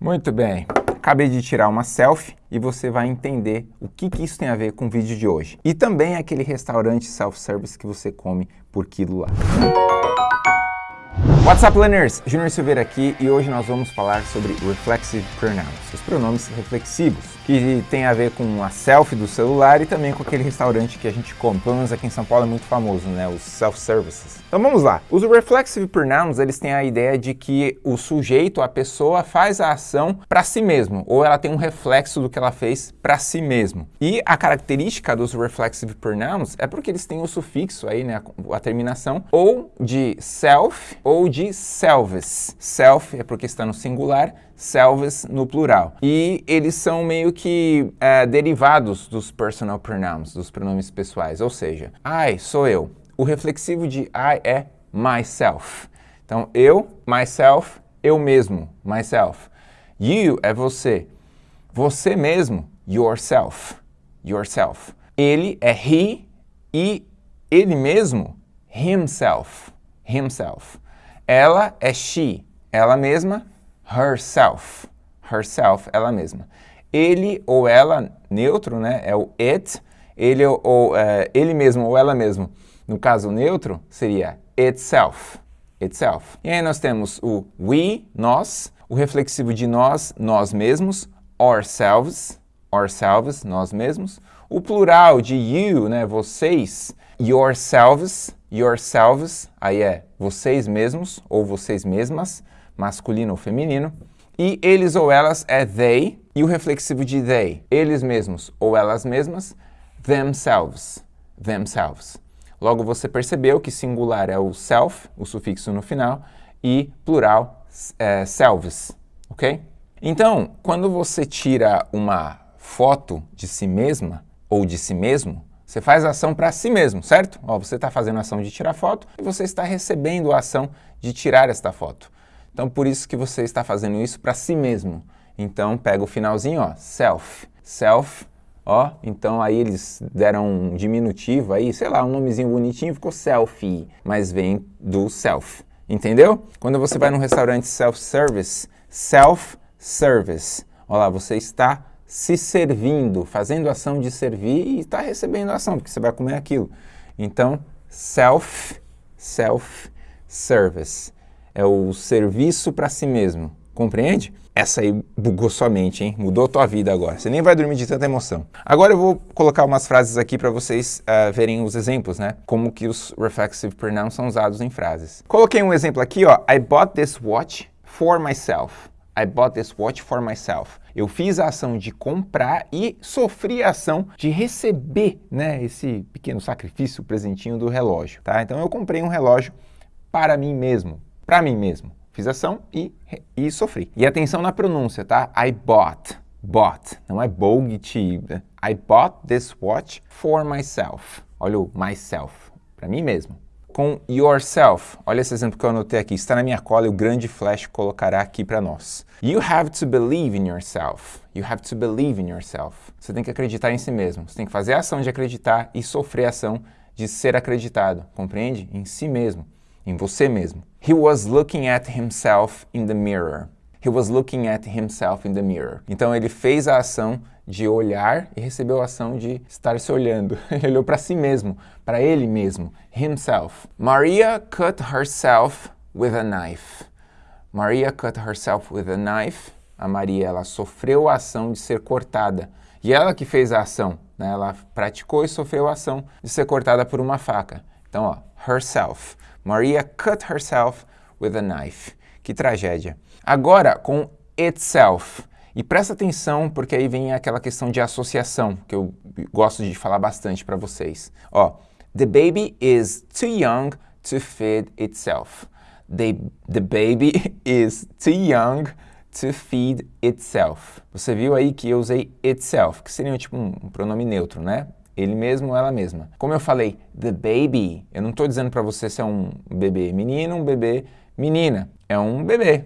Muito bem. Acabei de tirar uma selfie e você vai entender o que, que isso tem a ver com o vídeo de hoje. E também aquele restaurante self-service que você come por quilo lá. What's up, learners? Junior Silveira aqui e hoje nós vamos falar sobre reflexive pronouns, os pronomes reflexivos, que tem a ver com a selfie do celular e também com aquele restaurante que a gente come. Pelo menos aqui em São Paulo é muito famoso, né? Os self-services. Então vamos lá. Os reflexive pronouns, eles têm a ideia de que o sujeito, a pessoa, faz a ação para si mesmo, ou ela tem um reflexo do que ela fez para si mesmo. E a característica dos reflexive pronouns é porque eles têm o sufixo aí, né? A, terminação, ou de self ou de selves. Self é porque está no singular, selves no plural. E eles são meio que é, derivados dos personal pronouns, dos pronomes pessoais, ou seja, I sou eu. O reflexivo de I é myself. Então, eu, myself, eu mesmo, myself. You é você. Você mesmo, yourself, yourself. Ele é he e ele mesmo, himself, himself. Ela é she, ela mesma, herself, herself, ela mesma. Ele ou ela, neutro, né, é o it, ele ou é, ele mesmo ou ela mesmo, no caso neutro, seria itself, itself. E aí nós temos o we, nós, o reflexivo de nós, nós mesmos, ourselves, ourselves, nós mesmos, o plural de you, né, vocês, yourselves, yourselves, aí é vocês mesmos ou vocês mesmas, masculino ou feminino. E eles ou elas é they, e o reflexivo de they, eles mesmos ou elas mesmas, themselves, themselves. Logo você percebeu que singular é o self, o sufixo no final, e plural é selves, ok? Então, quando você tira uma foto de si mesma ou de si mesmo, você faz ação para si mesmo, certo? Ó, você está fazendo ação de tirar foto e você está recebendo a ação de tirar esta foto. Então, por isso que você está fazendo isso para si mesmo. Então, pega o finalzinho, ó, self. Self, ó, então aí eles deram um diminutivo aí, sei lá, um nomezinho bonitinho, ficou selfie, mas vem do self, entendeu? Quando você vai num restaurante self-service, self-service, ó lá, você está se servindo, fazendo ação de servir e está recebendo ação, porque você vai comer aquilo. Então, self, self-service. É o serviço para si mesmo. Compreende? Essa aí bugou sua mente, hein? Mudou tua vida agora. Você nem vai dormir de tanta emoção. Agora eu vou colocar umas frases aqui para vocês uh, verem os exemplos, né? Como que os reflexive pronouns são usados em frases. Coloquei um exemplo aqui, ó. I bought this watch for myself. I bought this watch for myself. Eu fiz a ação de comprar e sofri a ação de receber, né, esse pequeno sacrifício, presentinho do relógio, tá? Então eu comprei um relógio para mim mesmo, para mim mesmo. Fiz ação e, e sofri. E atenção na pronúncia, tá? I bought, bought, não é bought, I bought this watch for myself. Olha o myself, para mim mesmo com yourself. Olha esse exemplo que eu anotei aqui, está na minha cola e o grande flash colocará aqui para nós. You have to believe in yourself. You have to believe in yourself. Você tem que acreditar em si mesmo. Você tem que fazer a ação de acreditar e sofrer a ação de ser acreditado. Compreende? Em si mesmo, em você mesmo. He was looking at himself in the mirror. He was looking at himself in the mirror. Então ele fez a ação de olhar e recebeu a ação de estar se olhando. Ele olhou para si mesmo, para ele mesmo, himself. Maria cut herself with a knife. Maria cut herself with a knife. A Maria ela sofreu a ação de ser cortada. E ela que fez a ação, né? ela praticou e sofreu a ação de ser cortada por uma faca. Então, ó, herself. Maria cut herself with a knife. Que tragédia. Agora, com itself. E presta atenção, porque aí vem aquela questão de associação, que eu gosto de falar bastante para vocês. Ó, the baby is too young to feed itself. The, the baby is too young to feed itself. Você viu aí que eu usei itself, que seria tipo um, um pronome neutro, né? Ele mesmo ou ela mesma. Como eu falei, the baby, eu não estou dizendo para você se é um bebê menino, um bebê menina. É um bebê.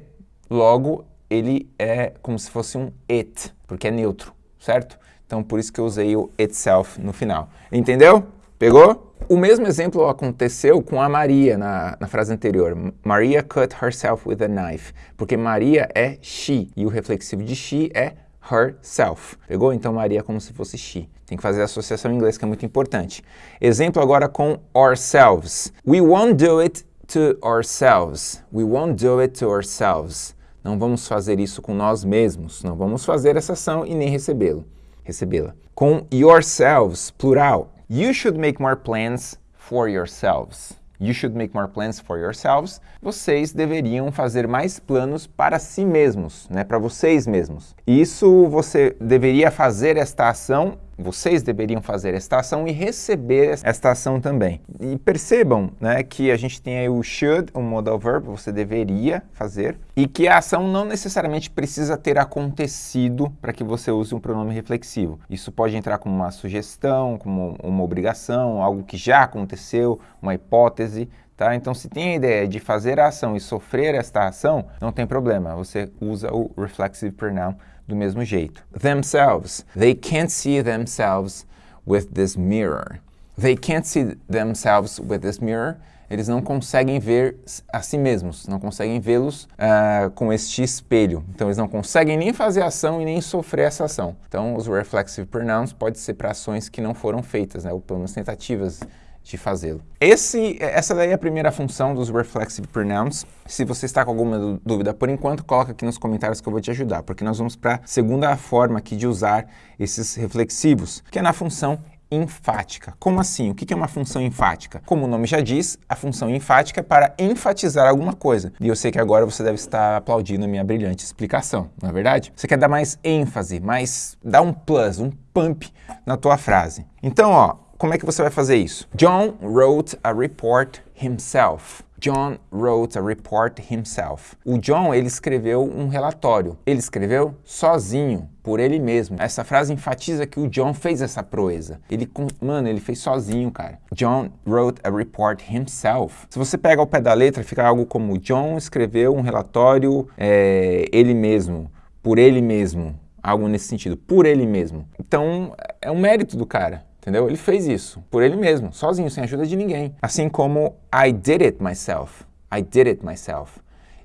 Logo, ele é como se fosse um it, porque é neutro, certo? Então, por isso que eu usei o itself no final. Entendeu? Pegou? O mesmo exemplo aconteceu com a Maria na, na frase anterior. Maria cut herself with a knife. Porque Maria é she e o reflexivo de she é herself. Pegou? Então Maria é como se fosse she. Tem que fazer a associação em inglês que é muito importante. Exemplo agora com ourselves. We won't do it to ourselves. We won't do it to ourselves. Não vamos fazer isso com nós mesmos. Não vamos fazer essa ação e nem recebê-lo. Recebê-la. Com yourselves, plural. You should make more plans for yourselves. You should make more plans for yourselves. Vocês deveriam fazer mais planos para si mesmos, né? Para vocês mesmos. Isso você deveria fazer esta ação vocês deveriam fazer esta ação e receber esta ação também. E percebam né, que a gente tem aí o should, o modal verb, você deveria fazer, e que a ação não necessariamente precisa ter acontecido para que você use um pronome reflexivo. Isso pode entrar como uma sugestão, como uma obrigação, algo que já aconteceu, uma hipótese, Tá? Então, se tem a ideia de fazer a ação e sofrer esta ação, não tem problema, você usa o reflexive pronoun do mesmo jeito. Themselves. They can't see themselves with this mirror. They can't see themselves with this mirror. Eles não conseguem ver a si mesmos, não conseguem vê-los uh, com este espelho. Então, eles não conseguem nem fazer ação e nem sofrer essa ação. Então, os reflexive pronouns pode ser para ações que não foram feitas, né, ou pelo menos tentativas de fazê-lo. Essa daí é a primeira função dos reflexive pronouns. Se você está com alguma dúvida por enquanto, coloca aqui nos comentários que eu vou te ajudar, porque nós vamos para a segunda forma aqui de usar esses reflexivos, que é na função enfática. Como assim? O que é uma função enfática? Como o nome já diz, a função enfática é para enfatizar alguma coisa. E eu sei que agora você deve estar aplaudindo a minha brilhante explicação, não é verdade? Você quer dar mais ênfase, mais dar um plus, um pump na tua frase. Então, ó, como é que você vai fazer isso? John wrote a report himself. John wrote a report himself. O John, ele escreveu um relatório. Ele escreveu sozinho, por ele mesmo. Essa frase enfatiza que o John fez essa proeza. Ele, mano, ele fez sozinho, cara. John wrote a report himself. Se você pega ao pé da letra, fica algo como John escreveu um relatório é, ele mesmo, por ele mesmo. Algo nesse sentido, por ele mesmo. Então, é um mérito do cara. Entendeu? Ele fez isso por ele mesmo, sozinho, sem ajuda de ninguém. Assim como I did it myself. I did it myself.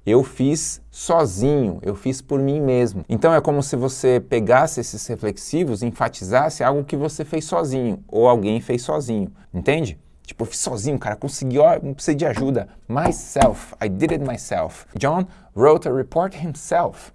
Eu fiz sozinho, eu fiz por mim mesmo. Então é como se você pegasse esses reflexivos e enfatizasse algo que você fez sozinho, ou alguém fez sozinho, entende? Tipo, eu fiz sozinho, cara, consegui, ó, não precisa de ajuda. Myself, I did it myself. John wrote a report himself.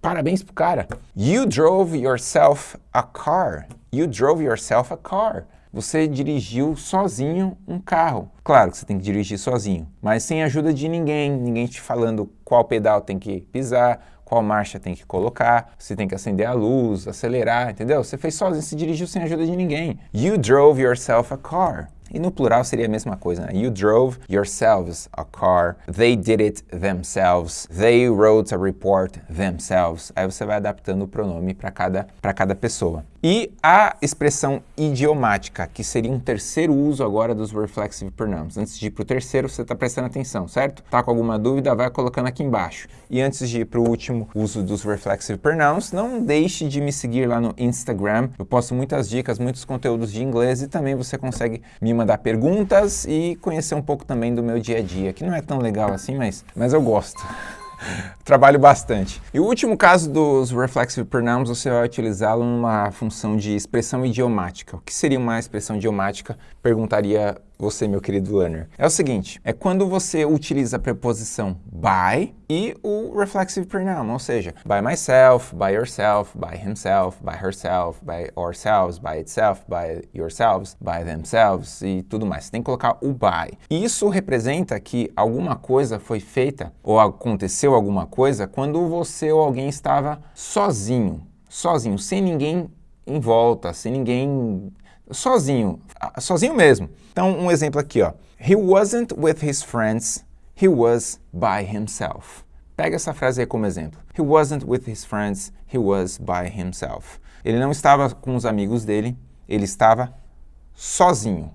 Parabéns pro cara. You drove yourself a car. You drove yourself a car. Você dirigiu sozinho um carro. Claro que você tem que dirigir sozinho, mas sem ajuda de ninguém, ninguém te falando qual pedal tem que pisar, qual marcha tem que colocar, você tem que acender a luz, acelerar, entendeu? Você fez sozinho, você dirigiu sem ajuda de ninguém. You drove yourself a car. E no plural seria a mesma coisa, né? You drove yourselves a car. They did it themselves. They wrote a report themselves. Aí você vai adaptando o pronome para cada, cada pessoa. E a expressão idiomática, que seria um terceiro uso agora dos reflexive pronouns. Antes de ir para o terceiro, você está prestando atenção, certo? Tá com alguma dúvida, vai colocando aqui embaixo. E antes de ir para o último uso dos reflexive pronouns, não deixe de me seguir lá no Instagram. Eu posto muitas dicas, muitos conteúdos de inglês e também você consegue me mandar perguntas e conhecer um pouco também do meu dia a dia, que não é tão legal assim, mas, mas eu gosto. Trabalho bastante. E o último caso dos reflexive pronouns, você vai utilizá-lo numa função de expressão idiomática. O que seria uma expressão idiomática? Perguntaria você, meu querido learner. É o seguinte, é quando você utiliza a preposição by e o reflexive pronoun, ou seja, by myself, by yourself, by himself, by herself, by ourselves, by itself, by yourselves, by themselves e tudo mais. Você tem que colocar o by. Isso representa que alguma coisa foi feita ou aconteceu alguma coisa quando você ou alguém estava sozinho, sozinho, sem ninguém em volta, sem ninguém sozinho, sozinho mesmo. Então, um exemplo aqui, ó. He wasn't with his friends, he was by himself. Pega essa frase aí como exemplo. He wasn't with his friends, he was by himself. Ele não estava com os amigos dele, ele estava sozinho.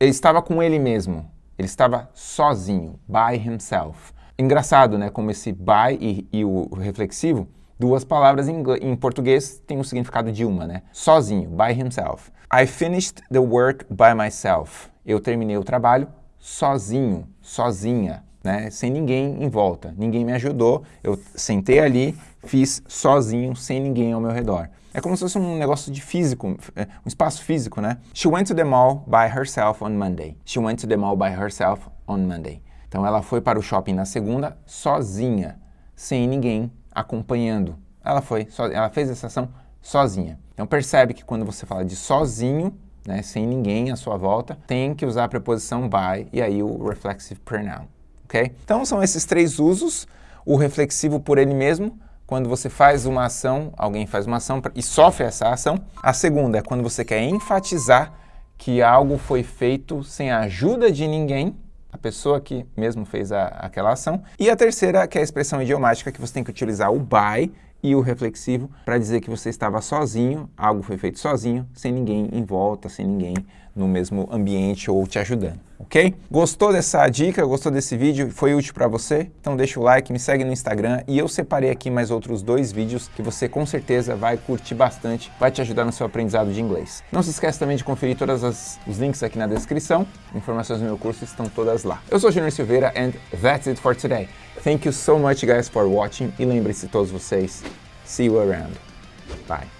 Ele estava com ele mesmo. Ele estava sozinho, by himself. Engraçado, né? Como esse by e, e o reflexivo, duas palavras em, em português têm o significado de uma, né? Sozinho, by himself. I finished the work by myself. eu terminei o trabalho sozinho, sozinha, né? sem ninguém em volta. Ninguém me ajudou, eu sentei ali, fiz sozinho, sem ninguém ao meu redor. É como se fosse um negócio de físico, é, um espaço físico, né? She went to the mall by herself on Monday. She went to the mall by herself on Monday. Então ela foi para o shopping na segunda sozinha, sem ninguém acompanhando. Ela foi, ela fez essa ação sozinha. Então percebe que quando você fala de sozinho, né, sem ninguém à sua volta, tem que usar a preposição by e aí o reflexive pronoun, ok? Então são esses três usos, o reflexivo por ele mesmo, quando você faz uma ação, alguém faz uma ação e sofre essa ação. A segunda é quando você quer enfatizar que algo foi feito sem a ajuda de ninguém, a pessoa que mesmo fez a, aquela ação. E a terceira, que é a expressão idiomática, que você tem que utilizar o by e o reflexivo para dizer que você estava sozinho, algo foi feito sozinho, sem ninguém em volta, sem ninguém no mesmo ambiente ou te ajudando, ok? Gostou dessa dica, gostou desse vídeo, foi útil para você? Então deixa o like, me segue no Instagram e eu separei aqui mais outros dois vídeos que você com certeza vai curtir bastante, vai te ajudar no seu aprendizado de inglês. Não se esqueça também de conferir todos os links aqui na descrição, informações do meu curso estão todas lá. Eu sou o Junior Silveira and that's it for today. Thank you so much guys for watching e lembre-se todos vocês, see you around. Bye.